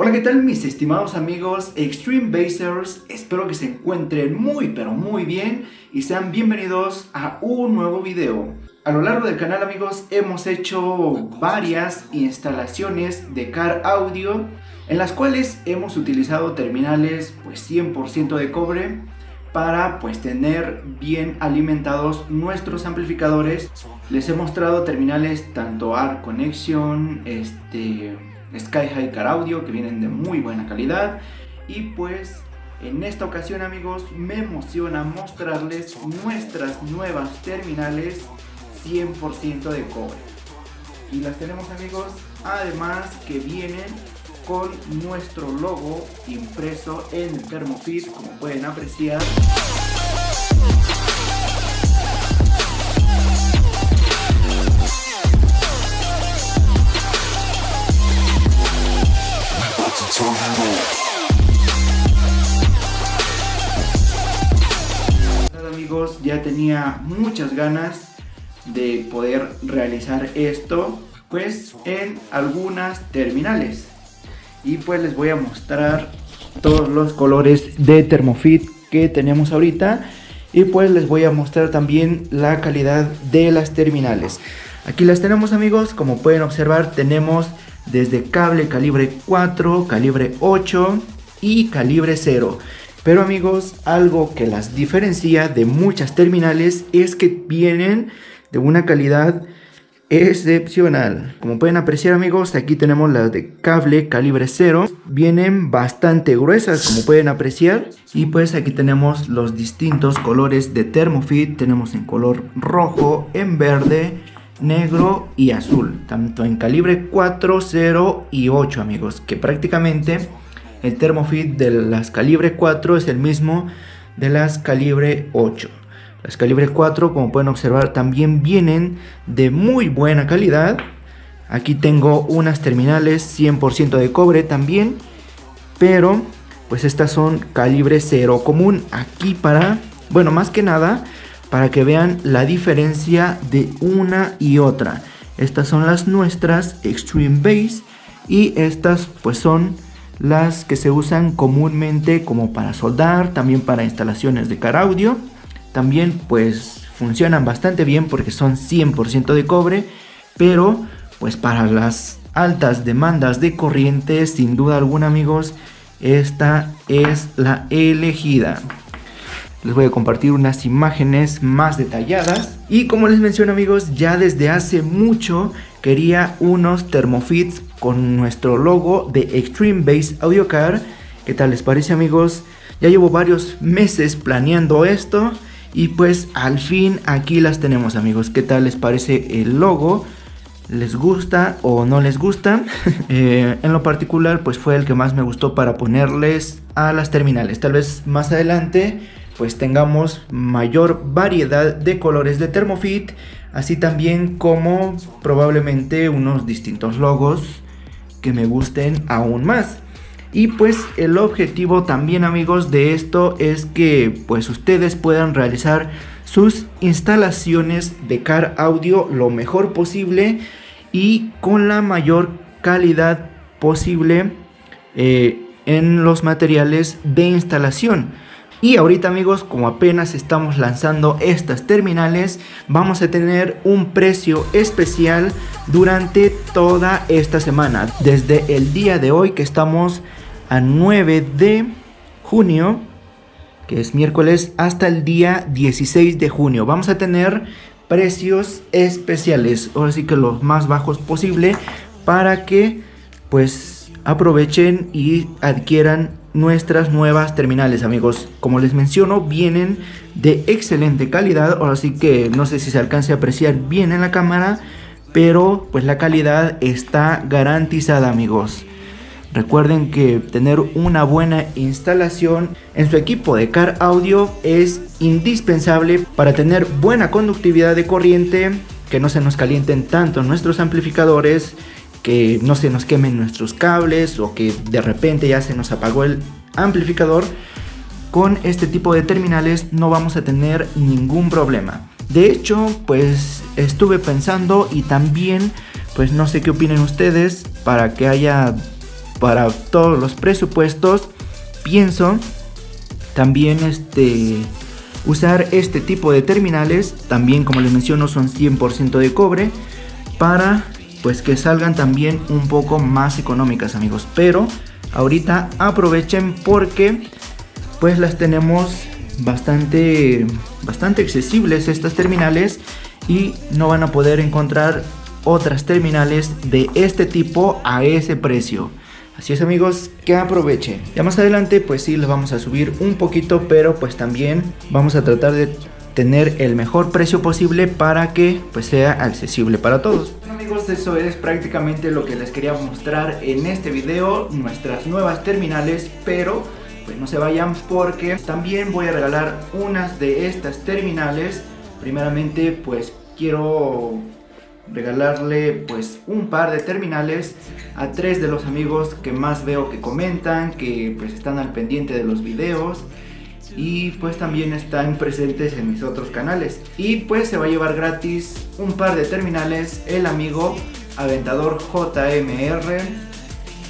Hola, ¿qué tal mis estimados amigos Extreme Basers? Espero que se encuentren muy pero muy bien y sean bienvenidos a un nuevo video. A lo largo del canal amigos hemos hecho varias instalaciones de Car Audio en las cuales hemos utilizado terminales pues 100% de cobre para pues tener bien alimentados nuestros amplificadores. Les he mostrado terminales tanto Art Connection, este Sky High Car Audio que vienen de muy buena calidad. Y pues en esta ocasión amigos me emociona mostrarles nuestras nuevas terminales 100% de cobre. Y las tenemos amigos además que vienen con nuestro logo impreso en el Thermofit como pueden apreciar amigos ya tenía muchas ganas de poder realizar esto pues en algunas terminales. Y pues les voy a mostrar todos los colores de Thermofit que tenemos ahorita. Y pues les voy a mostrar también la calidad de las terminales. Aquí las tenemos amigos. Como pueden observar tenemos desde cable calibre 4, calibre 8 y calibre 0. Pero amigos, algo que las diferencia de muchas terminales es que vienen de una calidad excepcional. Como pueden apreciar amigos, aquí tenemos las de cable calibre 0. Vienen bastante gruesas como pueden apreciar. Y pues aquí tenemos los distintos colores de Thermofit. Tenemos en color rojo, en verde, negro y azul, tanto en calibre 4, 0 y 8 amigos, que prácticamente el Thermofit de las calibre 4 es el mismo de las calibre 8. Las calibre 4 como pueden observar también vienen de muy buena calidad. Aquí tengo unas terminales 100% de cobre también, pero pues estas son calibre 0 común aquí para, bueno más que nada para que vean la diferencia de una y otra. Estas son las nuestras Extreme Base y estas pues son las que se usan comúnmente como para soldar, también para instalaciones de car audio. También pues funcionan bastante bien porque son 100% de cobre, pero pues para las altas demandas de corriente sin duda alguna amigos, esta es la elegida les voy a compartir unas imágenes más detalladas. Y como les menciono amigos, ya desde hace mucho quería unos Thermofits con nuestro logo de Extreme Base Audio Car. ¿Qué tal les parece amigos? Ya llevo varios meses planeando esto y pues al fin aquí las tenemos amigos. ¿Qué tal les parece el logo? ¿Les gusta o no les gusta? Eh, en lo particular pues fue el que más me gustó para ponerles a las terminales. Tal vez más adelante pues tengamos mayor variedad de colores de Thermofit, así también como probablemente unos distintos logos que me gusten aún más. Y pues el objetivo también amigos de esto es que pues ustedes puedan realizar sus instalaciones de car audio lo mejor posible y con la mayor calidad posible eh, en los materiales de instalación. Y ahorita amigos, como apenas estamos lanzando estas terminales, vamos a tener un precio especial durante toda esta semana. Desde el día de hoy que estamos a 9 de junio, que es miércoles, hasta el día 16 de junio. Vamos a tener precios especiales, ahora sí que los más bajos posible, para que pues aprovechen y adquieran nuestras nuevas terminales amigos. Como les menciono vienen de excelente calidad. Ahora sí que no sé si se alcance a apreciar bien en la cámara pero pues la calidad está garantizada amigos. Recuerden que tener una buena instalación en su equipo de car audio es indispensable para tener buena conductividad de corriente que no se nos calienten tanto nuestros amplificadores que no se nos quemen nuestros cables o que de repente ya se nos apagó el amplificador, con este tipo de terminales no vamos a tener ningún problema. De hecho, pues estuve pensando y también, pues no sé qué opinen ustedes, para que haya para todos los presupuestos. Pienso también este usar este tipo de terminales, también como les menciono son 100% de cobre, para pues que salgan también un poco más económicas amigos. Pero ahorita aprovechen porque pues las tenemos bastante, bastante accesibles estas terminales y no van a poder encontrar otras terminales de este tipo a ese precio. Así es amigos, que aprovechen. Ya más adelante pues sí les vamos a subir un poquito, pero pues también vamos a tratar de tener el mejor precio posible para que pues sea accesible para todos. Eso es prácticamente lo que les quería mostrar en este video, nuestras nuevas terminales, pero pues no se vayan porque también voy a regalar unas de estas terminales. Primeramente pues quiero regalarle pues un par de terminales a tres de los amigos que más veo que comentan, que pues están al pendiente de los videos y pues también están presentes en mis otros canales y pues se va a llevar gratis un par de terminales el amigo Aventador JMR,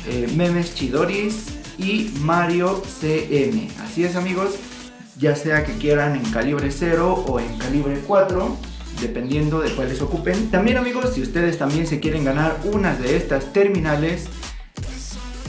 eh, Memes Chidoris y Mario CM. Así es amigos, ya sea que quieran en calibre 0 o en calibre 4 dependiendo de cuáles ocupen. También amigos, si ustedes también se quieren ganar unas de estas terminales,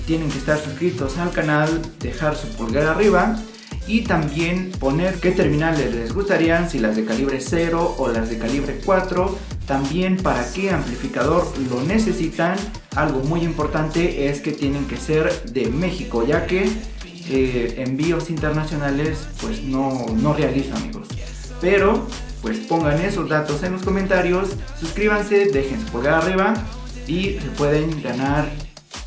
tienen que estar suscritos al canal, dejar su pulgar arriba y también poner qué terminales les gustarían, si las de calibre 0 o las de calibre 4, también para qué amplificador lo necesitan. Algo muy importante es que tienen que ser de México, ya que eh, envíos internacionales pues no, no realizo amigos. Pero pues pongan esos datos en los comentarios, suscríbanse, dejen su pulgar arriba y se pueden ganar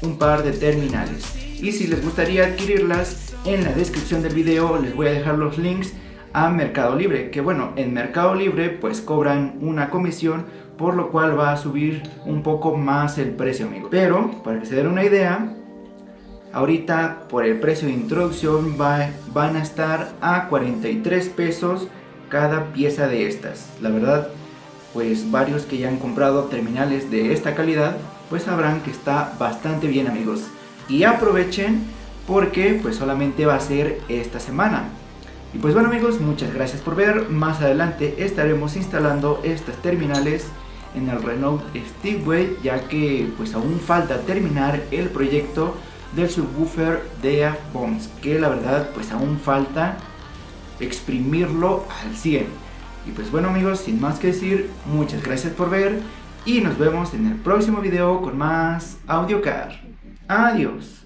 un par de terminales. Y si les gustaría adquirirlas, en la descripción del video les voy a dejar los links a Mercado Libre, que bueno, en Mercado Libre pues cobran una comisión, por lo cual va a subir un poco más el precio, amigo. Pero, para que se den una idea, ahorita por el precio de introducción van a estar a 43 pesos cada pieza de estas. La verdad, pues varios que ya han comprado terminales de esta calidad, pues sabrán que está bastante bien amigos. Y aprovechen porque pues solamente va a ser esta semana. Y pues bueno amigos, muchas gracias por ver. Más adelante estaremos instalando estas terminales en el Renault Stigway ya que pues aún falta terminar el proyecto del subwoofer de Bombs que la verdad pues aún falta exprimirlo al 100. Y pues bueno amigos, sin más que decir, muchas gracias por ver y nos vemos en el próximo video con más AudioCar. Adiós.